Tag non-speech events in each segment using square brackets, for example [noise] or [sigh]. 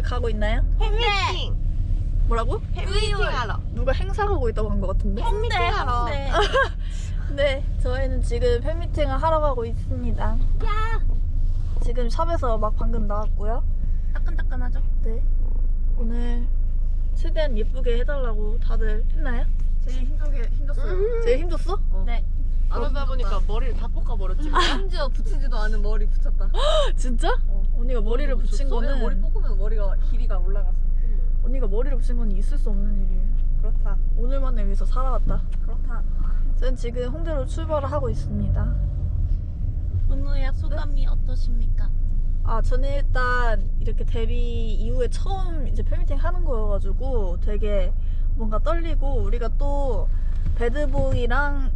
어딜 가고 있나요? 팬미팅! 뭐라고? 팬미팅 하러. 누가 행사하고 있다고 한 것 같은데? 팬미팅 하러. [laughs] 네, 저희는 지금 팬미팅을 하러 가고 있습니다. 야! 지금 샵에서 막 방금 나왔고요. 따끈따끈하죠? 네. 오늘 최대한 예쁘게 해달라고 다들 했나요? 제일 힘들게 힘들었어요. 제일 힘줬어? 네. 그러다 보니까 머리를 다 볶아버렸지. 심지어 붙이지도 않은 머리 붙였다. [gasps] 진짜? 언니가 머리를 붙인 거는 머리 뽑으면 머리가 길이가 올라갔어. 언니가 머리를 붙인 건 있을 수 없는 일이에요. 그렇다. 오늘만을 위해서 살아왔다. 그렇다. 저는 지금 홍대로 출발을 하고 있습니다. 은우야 소감이 어떠십니까? 아, 저는 일단 이렇게 데뷔 이후에 처음 이제 팬미팅 하는 거여가지고 되게 뭔가 떨리고 우리가 또 배드보이랑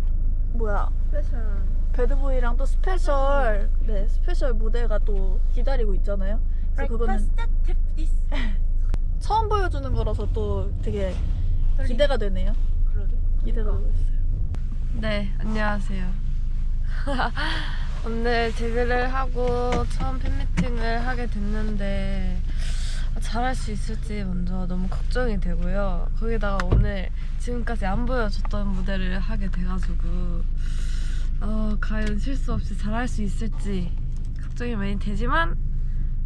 뭐야 special. 배드보이랑 또 special 네 special 무대가 또 기다리고 있잖아요. 그래서 그거는 [laughs] 처음 보여주는 거라서 또 되게 기대가 되네요. 그러게. 기대가 되고 있어요. 네 안녕하세요. [laughs] 오늘 데뷔를 하고 처음 팬미팅을 하게 됐는데 잘할 수 있을지 먼저 너무 걱정이 되고요. 거기다가 오늘 지금까지 안 보여줬던 무대를 하게 돼가지고 어, 과연 실수 없이 잘할 수 있을지 걱정이 많이 되지만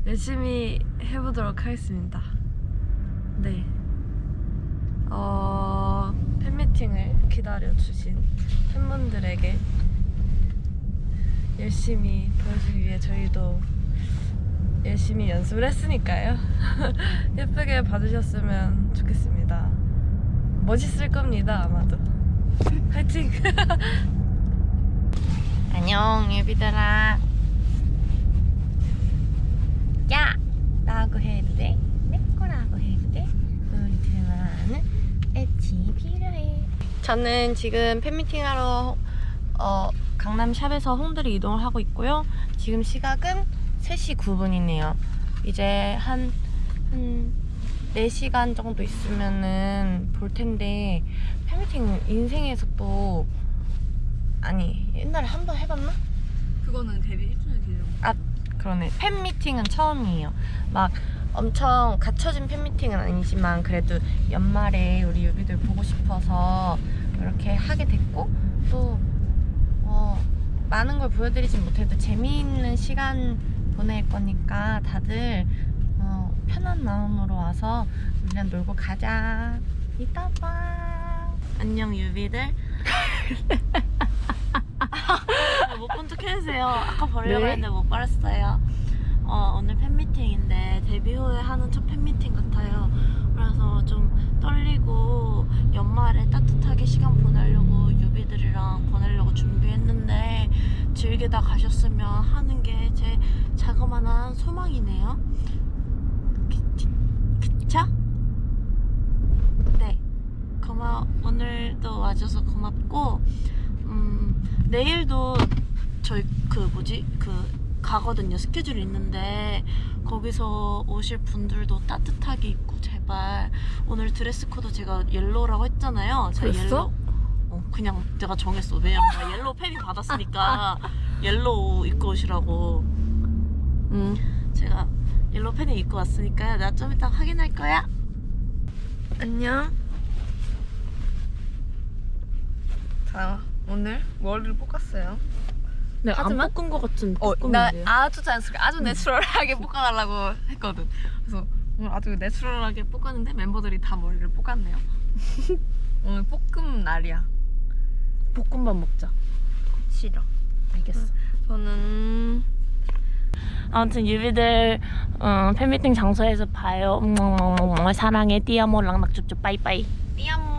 열심히 해보도록 하겠습니다. 네. 어, 팬미팅을 기다려주신 팬분들에게 열심히 보여주기 위해 저희도 열심히 연습을 했으니까요. [laughs] 예쁘게 봐주셨으면 좋겠습니다. 멋있을 겁니다, 아마도. [laughs] 화이팅! [laughs] 안녕, 예비들아. 야! 라고 해도 돼? 내 거라고 해도 돼? 우리 둘만은 애칭이 필요해. 저는 지금 팬미팅 하러 어, 강남 샵에서 홍대로 이동을 하고 있고요. 지금 시각은 3시 9분이네요. 이제 한, 한 4시간 정도 있으면은 볼 텐데 팬미팅 인생에서 또 아니 옛날에 한 번 해봤나? 그거는 데뷔 1주년 기념. 그러네. 팬미팅은 처음이에요. 막 엄청 갖춰진 팬미팅은 아니지만 그래도 연말에 우리 유비들 보고 싶어서 이렇게 하게 됐고 또 어, 많은 걸 보여드리진 못해도 재미있는 시간 보낼 거니까 다들 어, 편한 마음으로 와서 우리랑 놀고 가자. 이따 봐. 안녕 유비들. [laughs] 못본 척 해주세요. 아까 버리려고 네? 했는데 못 버렸어요. 어, 오늘 팬미팅인데 데뷔 후에 하는 첫 팬미팅 같아요. 그래서 좀 떨리고 연말에 따뜻하게 시간 보내려고 유비들이랑 보내려고 준비했는데 즐기다 가셨으면 하는 게 제 자그마한 소망이네요. 그, 그쵸? 네. 고마워. 오늘도 와줘서 고맙고 음, 내일도 저희 그 뭐지 그 가거든요 스케줄이 있는데 거기서 오실 분들도 따뜻하게 입고 제발 오늘 드레스 코드 제가 yellow라고 했잖아요 제가 그랬어? yellow 어, 그냥 내가 정했어 왜냐면 나 yellow 패딩 받았으니까 yellow 입고 오시라고 음 제가 yellow 패딩 입고 왔으니까 나 좀 이따 확인할 거야 안녕 자, 오늘 머리를 볶았어요. 네, 하지만 안 볶은 것 같은 어, 나. 아주 자연스럽게, 아주 내추럴하게 볶아달라고 했거든. 그래서 오늘 아주 내추럴하게 볶았는데 멤버들이 다 머리를 볶았네요. [laughs] 오늘 볶음 날이야. 볶음밥 먹자. 싫어. 알겠어. 저는 아무튼 유비들 어, 팬미팅 장소에서 봐요. 음, 사랑해 띠아모 랑낙줍줍 빠이빠이. 띠아모.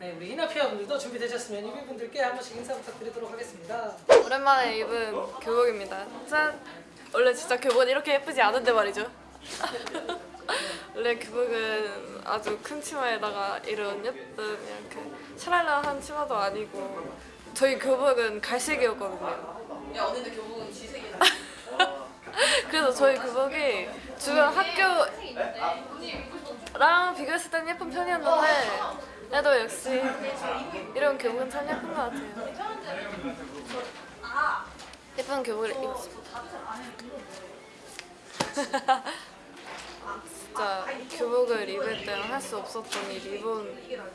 네, 우리 이나피아분들도 준비되셨으면 유비분들께 한 번씩 인사 부탁드리도록 하겠습니다. 오랜만에 입은 교복입니다. 짠! 원래 진짜 교복은 이렇게 예쁘지 않은데 말이죠. [laughs] 원래 교복은 아주 큰 치마에다가 이런 예쁜 이렇게 샤랄라한 치마도 아니고 저희 교복은 갈색이었거든요. 야 언니네 교복은 지색이야. [laughs] 그래서 저희 교복이 주변 학교랑 비교했을 땐 예쁜 편이었는데 그래도 역시 이런 교복은 참 예쁜 것 같아요. 예쁜 교복을 입었습니다. 진짜 교복을 입을 때는 할 수 없었던 이 리본을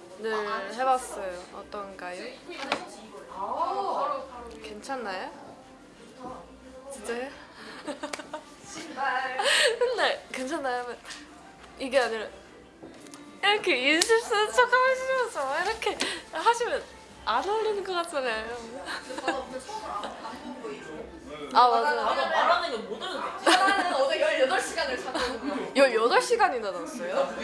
해봤어요. 어떤가요? 괜찮나요? 진짜요? [laughs] 맨날 괜찮나요? 이게 아니라 이렇게 인실 쓰는 척 하시면서 이렇게 하시면 안 어울리는 것 같잖아요. 아 맞아요. 말하는 거못 들었는데. 나는 어제 18시간을 잤거든요 18시간이나 잤어요?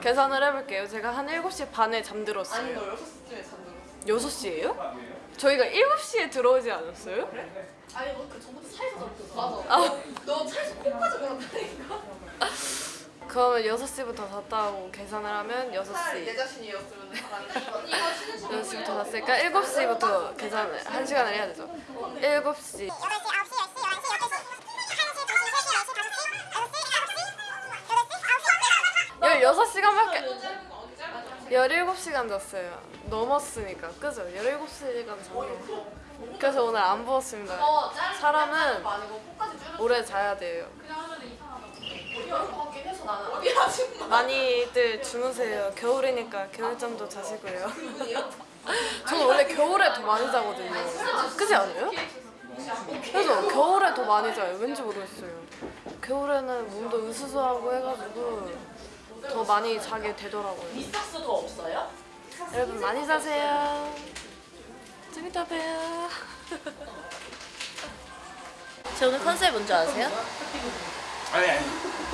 계산을 해볼게요. 제가 한 7시 반에 잠들었어요. 아니 너 6시쯤에 잠들었어 6시에요? 저희가 7시에 들어오지 않았어요? 아니 너그 전부터 차에서 잤어 맞아 아, 너 차에서 코까지 울었다니까 [laughs] 그러면 6시부터 잤다 고 계산을 하면 내 6시. 자신이었으면 잘안 6시부터 잤으니까 7시부터 계산을, 1시간을 해야 되죠. 7시. 16시간밖에 17시간 잤어요. 넘었으니까. 그죠? 17시간 잤네요. 그래서 오늘 안 부었습니다. 사람은 오래 자야 돼요. 많이들 주무세요. 겨울이니까 겨울잠도 자시고요. 저는 원래 겨울에 더 많이 자거든요. 그지 않아요? 그래서 겨울에 더 많이 자요. 왠지 모르겠어요. 겨울에는 몸도 으스스하고 해가지고 더 많이 자게 되더라고요. 미스터스 더 없어요? 여러분 많이 자세요. 좀 이따 봬요. 제 오늘 컨셉 뭔지 아세요? 아니 아니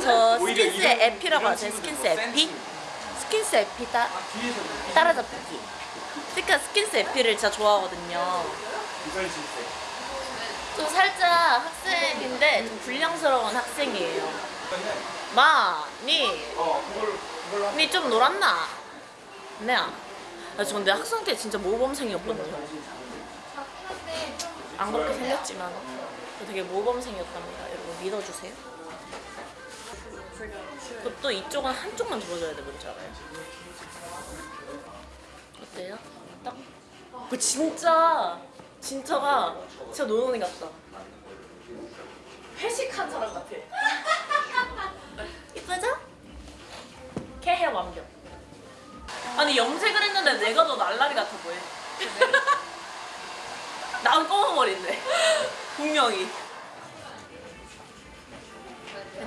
저 오히려 스킨스 이런- 에피라고? 친구도 스킨스 에피? 스킨스 에피 따, 따라잡기. 그러니까 스킨스 에피를 진짜 좋아하거든요. 좀 살짝 학생인데 좀 불량스러운 학생이에요. 마, 니, 니 좀 놀았나? 네. 아, 저 근데 학생 때 진짜 모범생이었거든요. 안 그렇게 생겼지만 저 되게 모범생이었답니다. 여러분 믿어주세요. 그것도 이쪽은 한쪽만 들어줘야 돼, 뭔지 알아요? 어때요? 딱? 그 진짜 진짜가 진짜 노는이 같다. 회식한 사람 같아. 이쁘죠? 캐해 완벽. 아니 염색을 했는데 내가 더 날라리 같아 보여. [laughs] 난 검은 머리인데 [laughs] 분명히.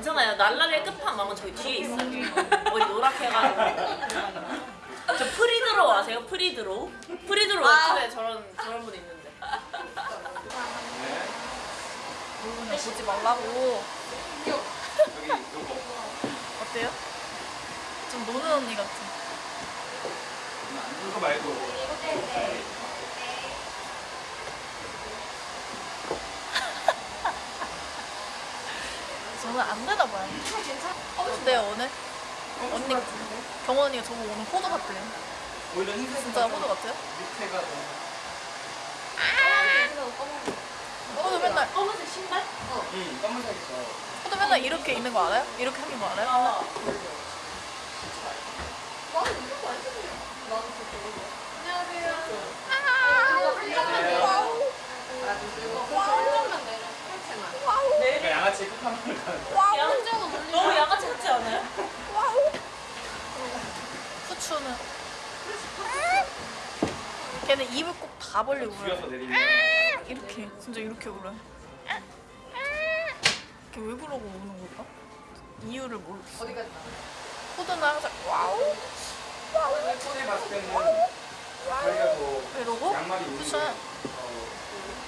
괜찮아요. 날라리의 끝판왕은 저기 뒤에 있어요. 머리 노랗게 해가지고. 저 프리드로우 아세요? 프리드로우? 프리드로우 웹툰에 저런 저런 분 있는데. 보지 말라고 여기 어때요? 좀 노는 언니 같아 이거 말고 저는 안 되나 봐요 어때요 오늘? 언니 언니가 저보고 오늘 호두 같대. 오히려 흰색 진짜 호두 같아요? 밑에가 너무 호두 맨날 검은색 신발? 응 검은색이 더. 호두 맨날 이렇게 있는 거 알아요? 이렇게 생긴 거 알아요? 내가 양아치 끝판왕을 가는 너무 양아치 같지 않아요? 후추는 걔는 입을 꼭 다 벌리고 울어요 내리면 이렇게 진짜 이렇게 울어요 걔 왜 그러고 우는 걸까? 이유를 모르겠어. 어디까지 호두는 항상 와우 손에 봤을 때는 더 이러고? 어,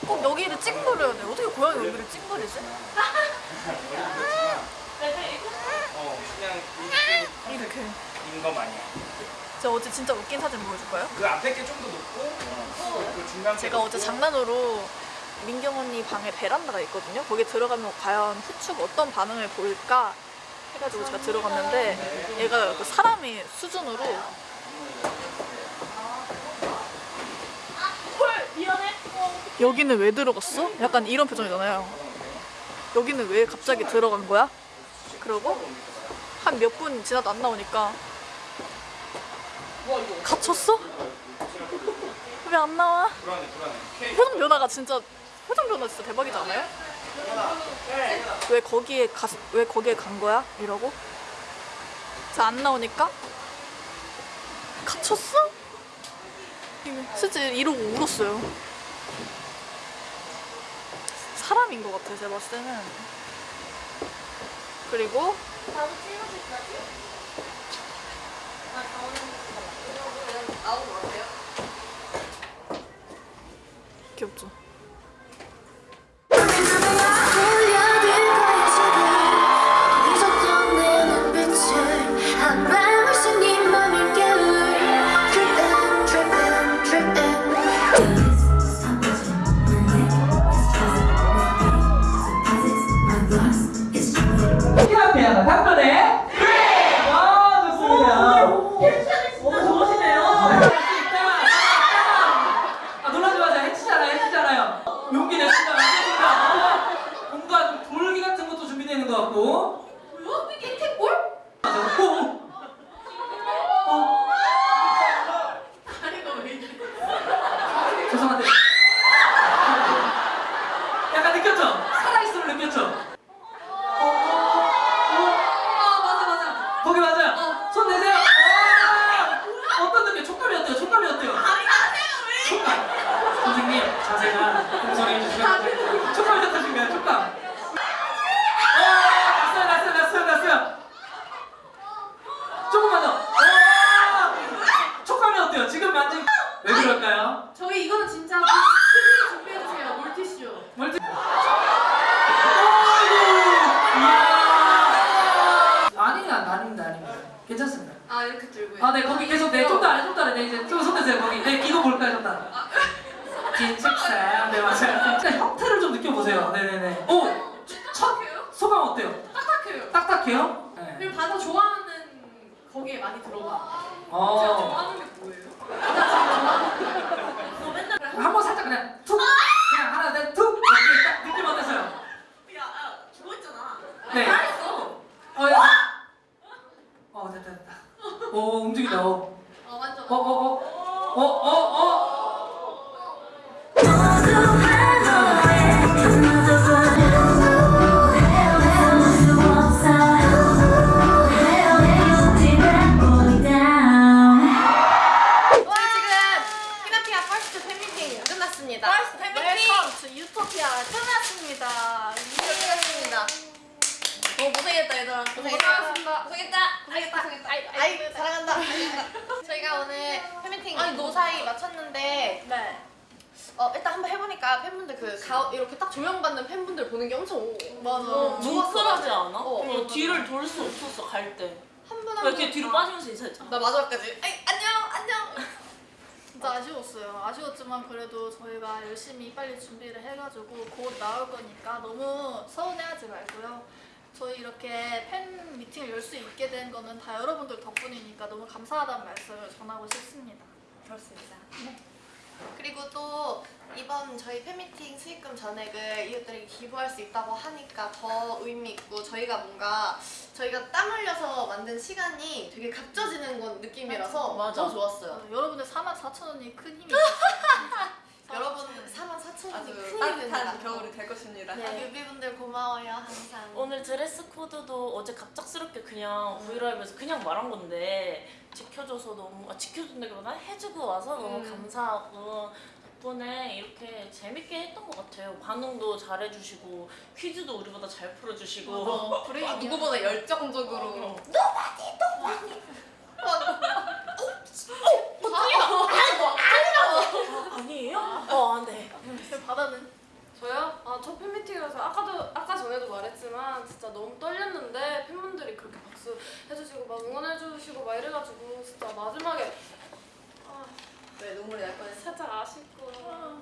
꼭 여기를 찡그려야 돼. 어떻게 고양이 여기를 찡그리지? 어 그냥 이- 이렇게. 인거 마냥 제가 어제 진짜 웃긴 사진 보여줄까요? 그 앞에 게 좀 더 높고 그, 그 중간 제가 어제 장난으로 민경 언니 방에 베란다가 있거든요. 거기 들어가면 과연 후추가 어떤 반응을 보일까 해가지고 제가 들어갔는데 얘가 그 사람이 수준으로 여기는 왜 들어갔어? 약간 이런 표정이잖아요. 여기는 왜 갑자기 들어간 거야? 그러고 한 몇 분 지나도 안 나오니까 갇혔어? 왜 안 나와? 표정 변화가 진짜 표정 변화 진짜 대박이지 않아요? 왜 거기에 가, 왜 거기에 간 거야? 이러고 자 안 나오니까 갇혔어? 실제 이러고 울었어요. 사람인 것 같아 제가 봤을 때는. 그리고 귀엽죠? 선생님 자세가 공손해 주시면 촉감이 어떠신가요? 촉감. 아, 났어요, 났어요, 났어요, 났어요. 조금만 더. 아! 촉감이 어때요? 지금 만진 왜 그럴까요? 저희 이거는 진짜 스크린 준비해주세요. 물티슈. 멀티. 아이고. 이야. 아니야, 아닙니다, 아닙니다. 괜찮습니다. 아 이렇게 들고. 아, 네, 거기 계속 네, 좀더 아래, 좀더 아래, 네, 이제 좀 손 대세요, 거기. 네, 이거 볼까요, 좀 더. 긴 책상, 네, 맞아요. 형태를 좀 느껴보세요. 네, 네, 네. 오, 첫 소감 어때요? 딱딱해요. 딱딱해요? 네. 그리고 바다 좋아하는 거기에 많이 들어가. 제가 어, 좋아하는 게 뭐예요? 한번 살짝 그냥 툭, 그냥 하나, 둘, 툭. 이렇게 딱 느낌 어땠어요? 야, 죽었잖아. 네. 잘했어. 어, 야. 어, 됐다, 됐다. 오, 움직이다. 어, 어 완전. 어, 어, 어, 어, 어, 사랑한다. [laughs] 저희가 오늘 팬미팅 노사이 마쳤는데 네. 어, 일단 한번 해보니까 팬분들 그 가, 이렇게 딱 조명받는 팬분들 보는 게 엄청 오- 맞아. 어, 뭉클하지 않아? 어, 어, 어, 뒤를 돌 수 없었어 갈 때. 한분 왜 이렇게 뒤로 빠지면서 인사했잖아. 나 마지막까지 아이 안녕 안녕. 진짜 아쉬웠어요. 아쉬웠지만 그래도 저희가 열심히 빨리 준비를 해가지고 곧 나올 거니까 너무 서운해하지 말고요. 저희 이렇게 팬 미팅을 열 수 있게 된 거는 다 여러분들 덕분이니까 너무 감사하다는 말씀을 전하고 싶습니다. 그렇습니다. 그리고 또 이번 저희 팬미팅 수익금 전액을 이웃들에게 기부할 수 있다고 하니까 더 의미 있고 저희가 뭔가 저희가 땀 흘려서 만든 시간이 되게 값져지는 건 느낌이라서 맞아. 더 좋았어요. 어, 여러분들 4만 4천 원이 큰 힘이 [laughs] 됐어요. 여러분 4만 4천 원이 아주 따뜻한. 겨울이 될 것입니다. 네, 뮤비분들 고마워요 항상. 오늘 드레스 코드도 어제 갑작스럽게 그냥 V LIVE에서 그냥 말한 건데 지켜줘서 너무 아, 지켜준다기보다 해주고 와서 너무 음. 감사하고 덕분에 이렇게 재밌게 했던 것 같아요. 반응도 잘해주시고 퀴즈도 우리보다 잘 풀어주시고 어, [laughs] 브레이크 누구보다 열정적으로. 아니에요? 어, 안 돼. 바다는 저요? 아, 저 팬미팅이라서 아까도 아까 전에도 말했지만 진짜 너무 떨렸는데 팬분들이 그렇게 박수 해주시고 막 응원해주시고 막 이래가지고 진짜 마지막에 아, 왜 눈물이 날 뻔했어? 살짝 아쉽고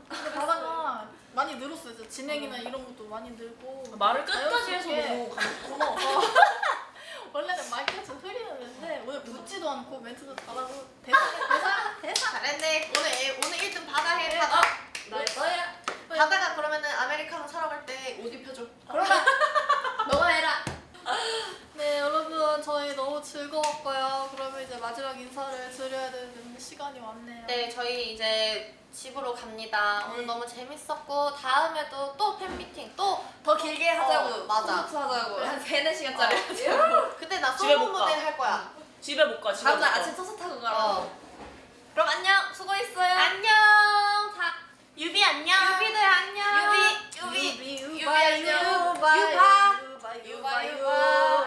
근데 바다가 많이 늘었어요. 진짜 진행이나 이런 것도 많이 늘고 말을 끝까지 해서 너무 감- 고마워. [laughs] 원래는 마이크가 좀 흐리는데 오늘 붙지도 않고 멘트도 잘하고 [laughs] 대사 대사 대사 잘했네. 오늘 오늘 1등 바다 해 바다. 너야 바다가 그러면은 아메리카노 사러 갈 때 옷 입혀줘. 그러면 [laughs] 너가 해라. 네 여러분 저희 너무 즐거웠고요. 그러면 이제 마지막 인사를 드려야 되는데 시간이 왔네요. 네, 저희 이제 집으로 갑니다. 오늘 너무 재밌었고 다음에도 또 팬미팅 또 더 길게 하자고. 어, 맞아. 콘서트 하자고. 한 3, 4시간짜리 하자고. 그때 나 집에 못 가. 무대 할 거야. 집에 못 가. 집에 다음날. 아침 버스 타고 가라고. 어. 그럼 안녕. 수고했어요. 안녕. 유비 안녕. 유비들 안녕. 유비 유비. 유비 유비 유바 유바. 유바. 유바 유바.